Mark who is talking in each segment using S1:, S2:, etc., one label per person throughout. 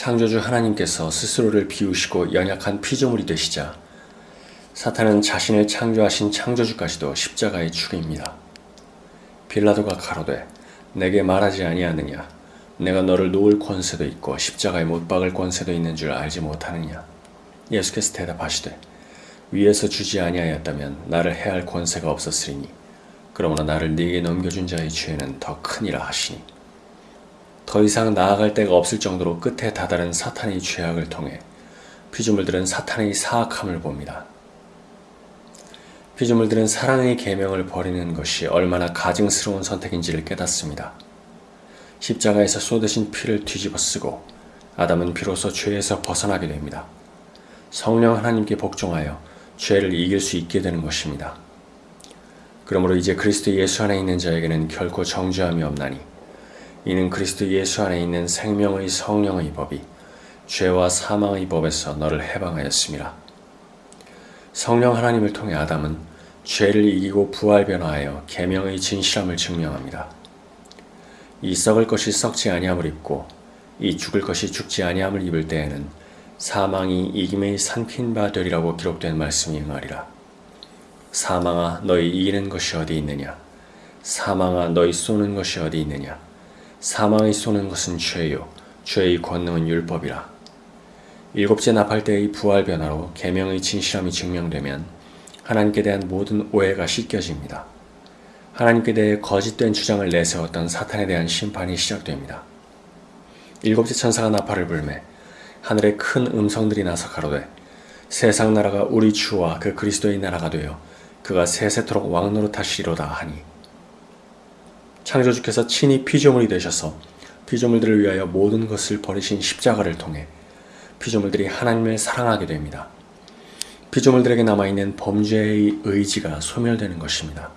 S1: 창조주 하나님께서 스스로를 비우시고 연약한 피조물이 되시자 사탄은 자신을 창조하신 창조주까지도 십자가에 죽입니다. 빌라도가 가로되 내게 말하지 아니하느냐? 내가 너를 놓을 권세도 있고 십자가에 못 박을 권세도 있는 줄 알지 못하느냐? 예수께서 대답하시되 위에서 주지 아니하였다면 나를 해할 권세가 없었으리니 그러므로 나를 네게 넘겨준 자의 죄는 더 크니라 하시니 더 이상 나아갈 데가 없을 정도로 끝에 다다른 사탄의 죄악을 통해 피조물들은 사탄의 사악함을 봅니다. 피조물들은 사랑의 계명을 버리는 것이 얼마나 가증스러운 선택인지를 깨닫습니다. 십자가에서 쏟으신 피를 뒤집어 쓰고 아담은 비로소 죄에서 벗어나게 됩니다. 성령 하나님께 복종하여 죄를 이길 수 있게 되는 것입니다. 그러므로 이제 그리스도 예수 안에 있는 자에게는 결코 정죄함이 없나니 이는 그리스도 예수 안에 있는 생명의 성령의 법이 죄와 사망의 법에서 너를 해방하였습니다. 성령 하나님을 통해 아담은 죄를 이기고 부활 변화하여 계명의 진실함을 증명합니다. 이 썩을 것이 썩지 아니함을 입고 이 죽을 것이 죽지 아니함을 입을 때에는 사망이 이김의 삼킨 바 되리라고 기록된 말씀이 응하리라. 사망아 너희 이기는 것이 어디 있느냐? 사망아 너희 쏘는 것이 어디 있느냐? 사망이 쏘는 것은 죄요 죄의 권능은 율법이라. 일곱째 나팔 때의 부활 변화로 계명의 진실함이 증명되면 하나님께 대한 모든 오해가 씻겨집니다. 하나님께 대해 거짓된 주장을 내세웠던 사탄에 대한 심판이 시작됩니다. 일곱째 천사가 나팔을 불매 하늘에 큰 음성들이 나서 가로되 세상 나라가 우리 주와 그 그리스도의 나라가 되어 그가 세세토록 왕노릇 하시리로다 하니 창조주께서 친히 피조물이 되셔서 피조물들을 위하여 모든 것을 버리신 십자가를 통해 피조물들이 하나님을 사랑하게 됩니다. 피조물들에게 남아있는 범죄의 의지가 소멸되는 것입니다.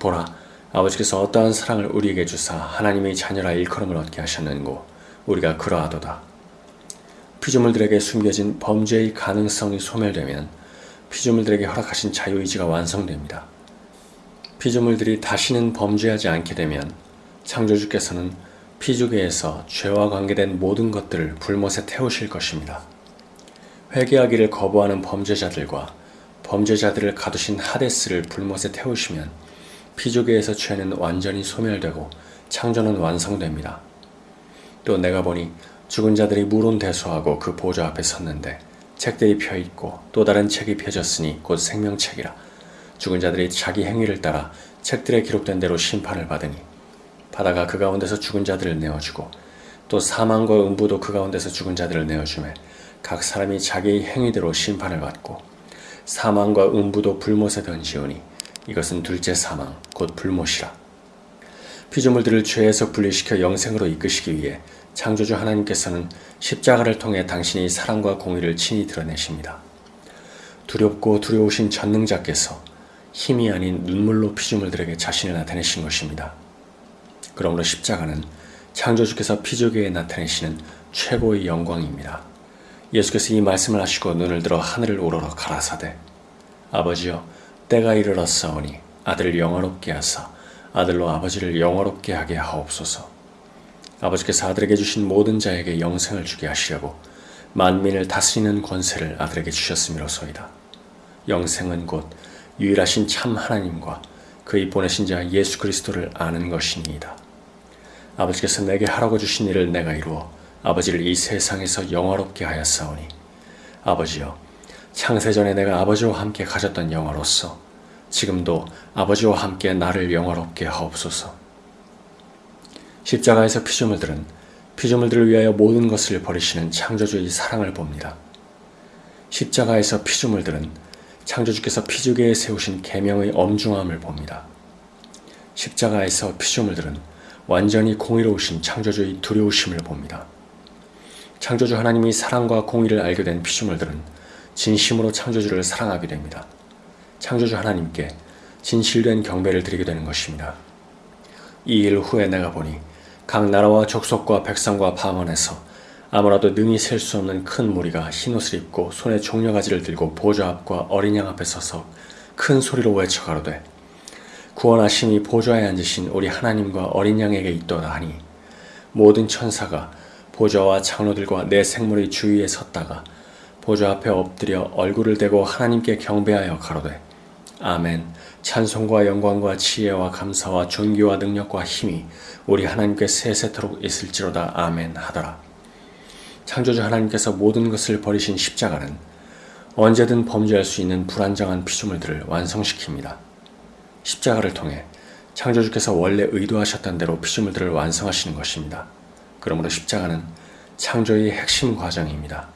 S1: 보라, 아버지께서 어떠한 사랑을 우리에게 주사 하나님의 자녀라 일컬음을 얻게 하셨는고 우리가 그러하도다. 피조물들에게 숨겨진 범죄의 가능성이 소멸되면 피조물들에게 허락하신 자유의지가 완성됩니다. 피조물들이 다시는 범죄하지 않게 되면 창조주께서는 피조계에서 죄와 관계된 모든 것들을 불못에 태우실 것입니다. 회개하기를 거부하는 범죄자들과 범죄자들을 가두신 하데스를 불못에 태우시면 피조계에서 죄는 완전히 소멸되고 창조는 완성됩니다. 또 내가 보니 죽은 자들이 물론대소하고 그 보좌 앞에 섰는데 책들이 펴있고 또 다른 책이 펴졌으니 곧 생명책이라 죽은 자들이 자기 행위를 따라 책들에 기록된 대로 심판을 받으니 바다가 그 가운데서 죽은 자들을 내어주고 또 사망과 음부도 그 가운데서 죽은 자들을 내어주매 각 사람이 자기 행위대로 심판을 받고 사망과 음부도 불못에 던지오니 이것은 둘째 사망 곧 불못이라 피조물들을 죄에서 분리시켜 영생으로 이끄시기 위해 창조주 하나님께서는 십자가를 통해 당신이 사랑과 공의를 친히 드러내십니다. 두렵고 두려우신 전능자께서 힘이 아닌 눈물로 피조물들에게 자신을 나타내신 것입니다. 그러므로 십자가는 창조주께서 피조계에 나타내시는 최고의 영광입니다. 예수께서 이 말씀을 하시고 눈을 들어 하늘을 우러러 가라사대 아버지여 때가 이르렀사오니 아들을 영화롭게 하사 아들로 아버지를 영화롭게 하게 하옵소서 아버지께서 아들에게 주신 모든 자에게 영생을 주게 하시려고 만민을 다스리는 권세를 아들에게 주셨음이로소이다. 영생은 곧 유일하신 참 하나님과 그의 보내신 자 예수 그리스도를 아는 것이니이다. 아버지께서 내게 하라고 주신 일을 내가 이루어 아버지를 이 세상에서 영화롭게 하였사오니 아버지여 창세전에 내가 아버지와 함께 가졌던 영화로서 지금도 아버지와 함께 나를 영화롭게 하옵소서. 십자가에서 피조물들은 피조물들을 위하여 모든 것을 버리시는 창조주의 사랑을 봅니다. 십자가에서 피조물들은 창조주께서 피조계에 세우신 계명의 엄중함을 봅니다. 십자가에서 피조물들은 완전히 공의로우신 창조주의 두려우심을 봅니다. 창조주 하나님이 사랑과 공의를 알게 된 피조물들은 진심으로 창조주를 사랑하게 됩니다. 창조주 하나님께 진실된 경배를 드리게 되는 것입니다. 이 일 후에 내가 보니 각 나라와 족속과 백성과 방언에서 아무라도 능히 셀 수 없는 큰 무리가 흰옷을 입고 손에 종려가지를 들고 보좌 앞과 어린 양 앞에 서서 큰 소리로 외쳐 가로되 구원하심이 보좌에 앉으신 우리 하나님과 어린 양에게 있도다 하니 모든 천사가 보좌와 장로들과 내 생물의 주위에 섰다가 보좌 앞에 엎드려 얼굴을 대고 하나님께 경배하여 가로되 아멘. 찬송과 영광과 지혜와 감사와 존귀와 능력과 힘이 우리 하나님께 세세토록 있을지로다. 아멘 하더라 창조주 하나님께서 모든 것을 버리신 십자가는 언제든 범죄할 수 있는 불안정한 피조물들을 완성시킵니다. 십자가를 통해 창조주께서 원래 의도하셨던 대로 피조물들을 완성하시는 것입니다. 그러므로 십자가는 창조의 핵심 과정입니다.